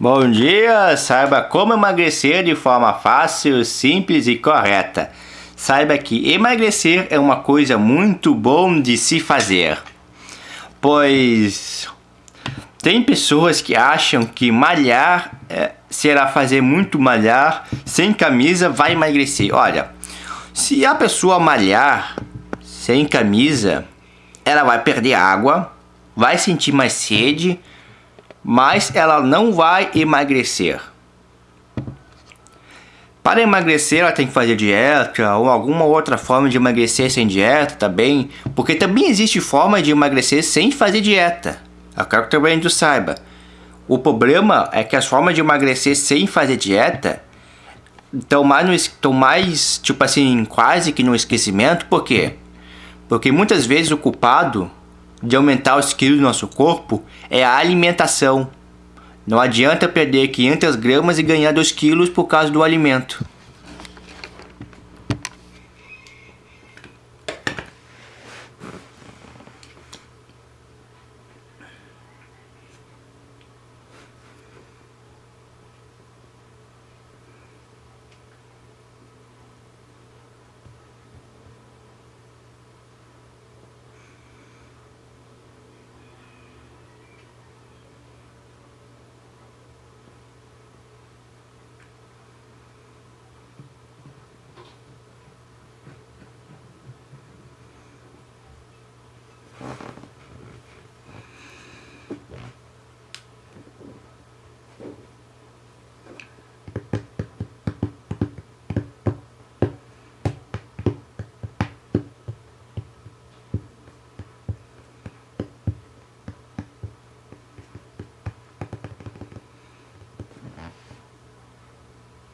Bom dia! Saiba como emagrecer de forma fácil, simples e correta. Saiba que emagrecer é uma coisa muito bom de se fazer. Pois tem pessoas que acham que malhar é, será fazer muito malhar sem camisa vai emagrecer. Olha, se a pessoa malhar sem camisa, ela vai perder água, vai sentir mais sede mas ela não vai emagrecer. Para emagrecer, ela tem que fazer dieta ou alguma outra forma de emagrecer sem dieta também, porque também existe forma de emagrecer sem fazer dieta. Eu quero que também tu saiba. O problema é que as formas de emagrecer sem fazer dieta estão mais, estão mais, tipo assim, quase que no esquecimento. Por quê? Porque muitas vezes o culpado de aumentar os quilos do nosso corpo é a alimentação. Não adianta perder 500 gramas e ganhar 2 quilos por causa do alimento.